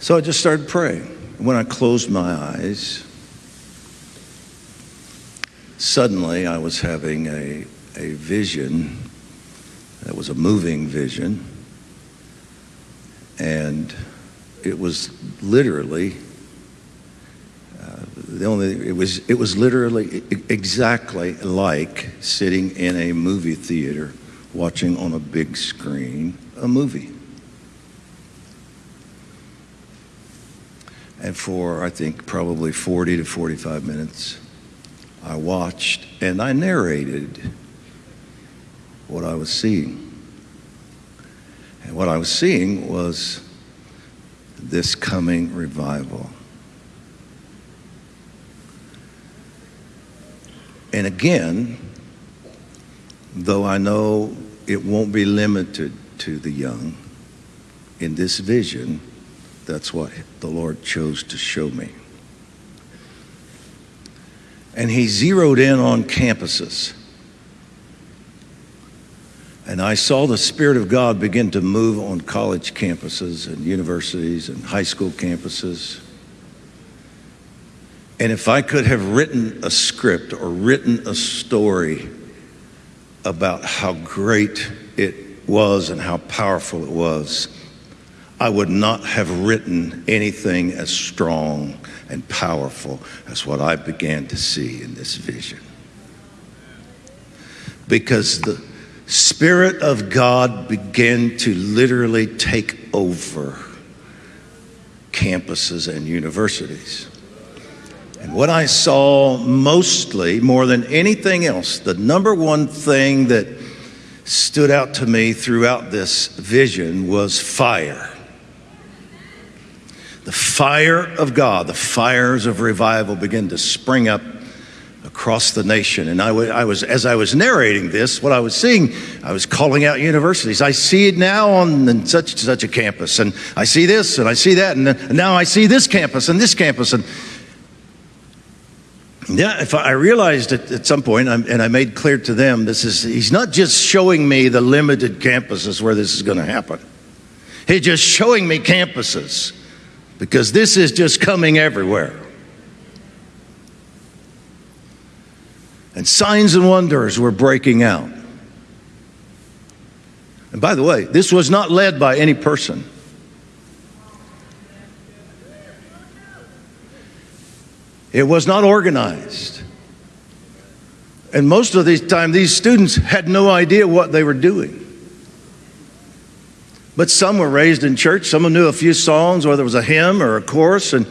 So I just started praying. When I closed my eyes, suddenly I was having a, a vision that was a moving vision. And it was literally uh, the only it was it was literally exactly like sitting in a movie theater watching on a big screen a movie. And for, I think, probably 40 to 45 minutes, I watched and I narrated what I was seeing. And what I was seeing was this coming revival. And again, though I know it won't be limited to the young, in this vision, that's what the Lord chose to show me. And he zeroed in on campuses. And I saw the Spirit of God begin to move on college campuses and universities and high school campuses. And if I could have written a script or written a story about how great it was and how powerful it was, I would not have written anything as strong and powerful as what I began to see in this vision. Because the Spirit of God began to literally take over campuses and universities. And what I saw mostly, more than anything else, the number one thing that stood out to me throughout this vision was fire the fire of God, the fires of revival begin to spring up across the nation. And I, was, as I was narrating this, what I was seeing, I was calling out universities. I see it now on such such a campus, and I see this, and I see that, and now I see this campus and this campus, and yeah, if I realized it at some point, and I made clear to them, this is he's not just showing me the limited campuses where this is going to happen. He's just showing me campuses because this is just coming everywhere. And signs and wonders were breaking out. And by the way, this was not led by any person. It was not organized. And most of the time, these students had no idea what they were doing. But some were raised in church. Some knew a few songs, whether it was a hymn or a chorus, and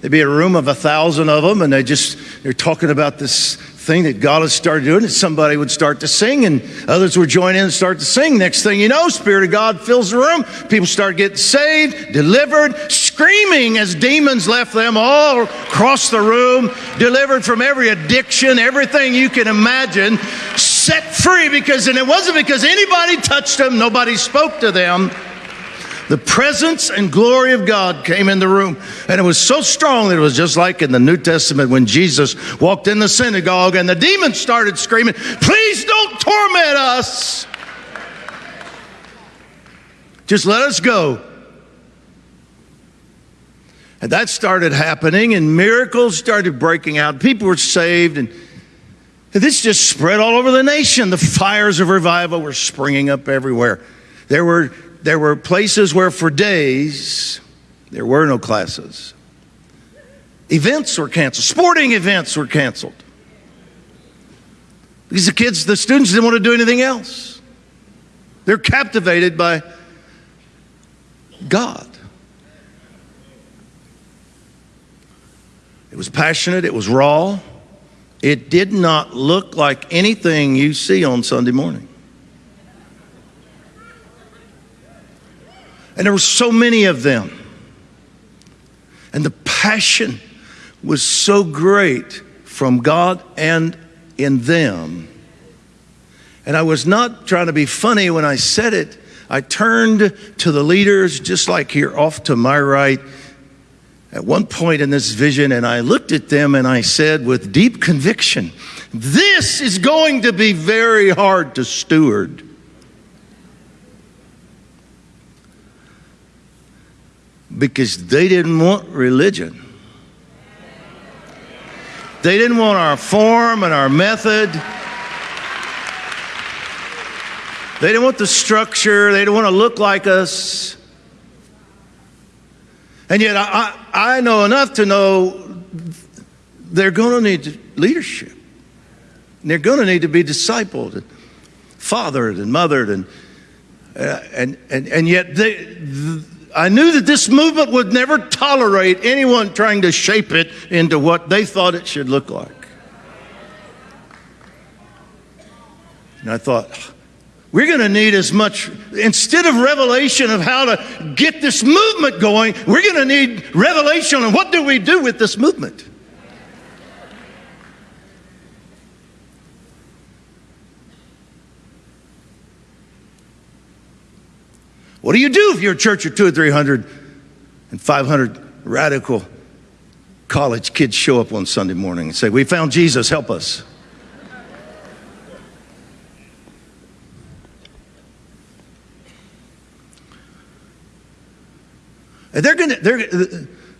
there'd be a room of a thousand of them, and they just they're talking about this thing that God has started doing. And somebody would start to sing, and others would join in and start to sing. Next thing you know, Spirit of God fills the room. People start getting saved, delivered, screaming as demons left them all across the room, delivered from every addiction, everything you can imagine, set free because, and it wasn't because anybody touched them, nobody spoke to them. The presence and glory of God came in the room. And it was so strong that it was just like in the New Testament when Jesus walked in the synagogue and the demons started screaming, Please don't torment us. Just let us go. And that started happening, and miracles started breaking out. People were saved, and this just spread all over the nation. The fires of revival were springing up everywhere. There were there were places where for days there were no classes. Events were canceled, sporting events were canceled. Because the kids, the students didn't want to do anything else. They're captivated by God. It was passionate, it was raw. It did not look like anything you see on Sunday morning. And there were so many of them. And the passion was so great from God and in them. And I was not trying to be funny when I said it. I turned to the leaders, just like here off to my right, at one point in this vision, and I looked at them and I said with deep conviction, This is going to be very hard to steward. Because they didn't want religion. They didn't want our form and our method. They didn't want the structure. They didn't want to look like us. And yet, I, I know enough to know they're going to need leadership. They're going to need to be discipled and fathered and mothered. And, uh, and, and, and yet, they, I knew that this movement would never tolerate anyone trying to shape it into what they thought it should look like. And I thought, we're going to need as much, instead of revelation of how to get this movement going, we're going to need revelation on what do we do with this movement. What do you do if you're a church of two or three hundred and 500 radical college kids show up on Sunday morning and say, We found Jesus, help us? They're gonna, they're,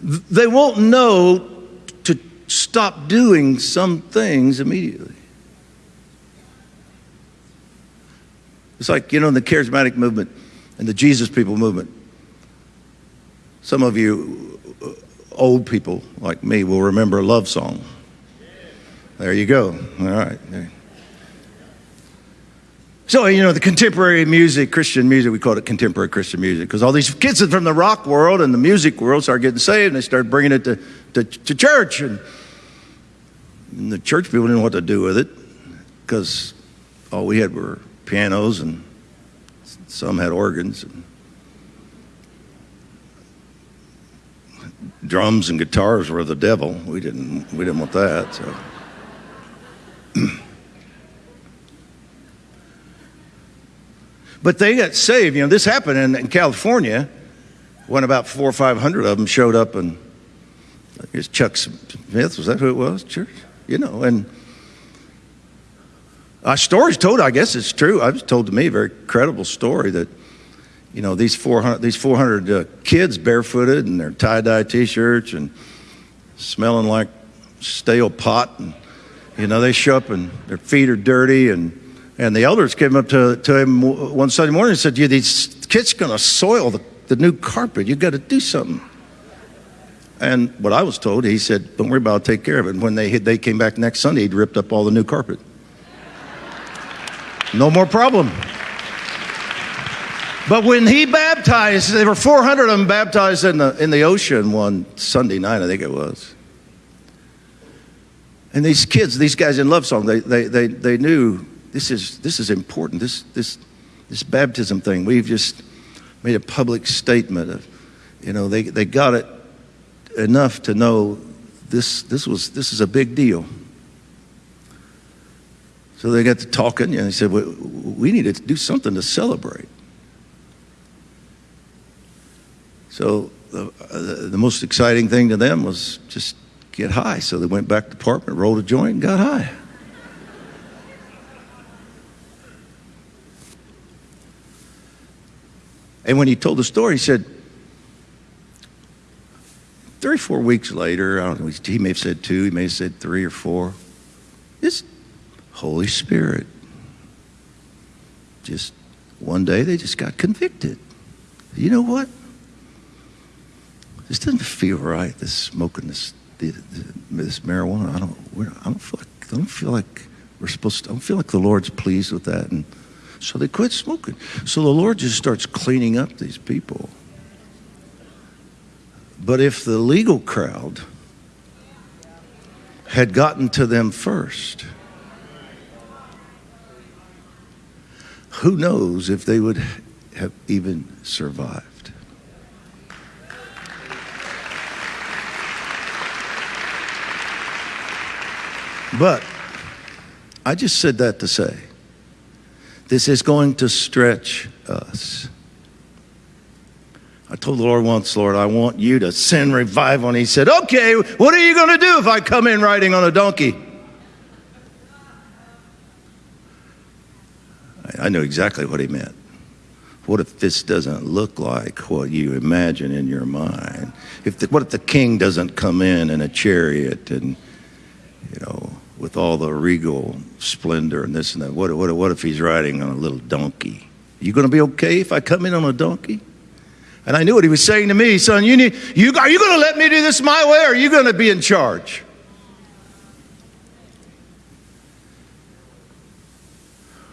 they won't know to stop doing some things immediately. It's like, you know, in the charismatic movement and the Jesus people movement. Some of you uh, old people like me will remember a love song. There you go. All right. So, you know, the contemporary music, Christian music, we call it contemporary Christian music because all these kids from the rock world and the music world started getting saved and they started bringing it to, to, to church. And, and the church people didn't know what to do with it because all we had were pianos and some had organs. And drums and guitars were the devil. We didn't, we didn't want that. So. But they got saved. You know, this happened in, in California when about four or five hundred of them showed up, and I guess Chuck Smith was that who it was? Church, you know, and a story's told. I guess it's true. I was told to me a very credible story that you know these 400 these 400 uh, kids barefooted and their tie-dye t-shirts and smelling like stale pot and you know they show up and their feet are dirty and and the elders came up to, to him one Sunday morning and said, yeah, these kids going to soil the, the new carpet. You've got to do something. And what I was told, he said, don't worry about it, take care of it. And when they, they came back next Sunday, he'd ripped up all the new carpet. No more problem. But when he baptized, there were 400 of them baptized in the, in the ocean one Sunday night, I think it was. And these kids, these guys in Love Song, they, they, they, they knew this is, this is important. This, this, this baptism thing, we've just made a public statement of, you know, they, they got it enough to know this, this, was, this is a big deal. So they got to talking, and they said, well, we need to do something to celebrate. So the, uh, the most exciting thing to them was just get high. So they went back to the apartment, rolled a joint, and got high. And when he told the story, he said, three or four weeks later, I don't know, he may have said two, he may have said three or four. This Holy Spirit. Just one day they just got convicted. You know what? This doesn't feel right. This smoking this this marijuana. I don't. I don't feel like. I don't feel like we're supposed to. I don't feel like the Lord's pleased with that. And so they quit smoking. So the Lord just starts cleaning up these people. But if the legal crowd had gotten to them first, who knows if they would have even survived. But I just said that to say this is going to stretch us. I told the Lord once, Lord, I want you to send revival. And he said, Okay, what are you going to do if I come in riding on a donkey? I knew exactly what he meant. what if this doesn't look like what you imagine in your mind? If the, what if the king doesn't come in in a chariot and, you know, with all the regal splendor and this and that? What, what, what if he's riding on a little donkey? Are You going to be okay if I come in on a donkey? And I knew what he was saying to me, son. You need, you, are you going to let me do this my way or are you going to be in charge?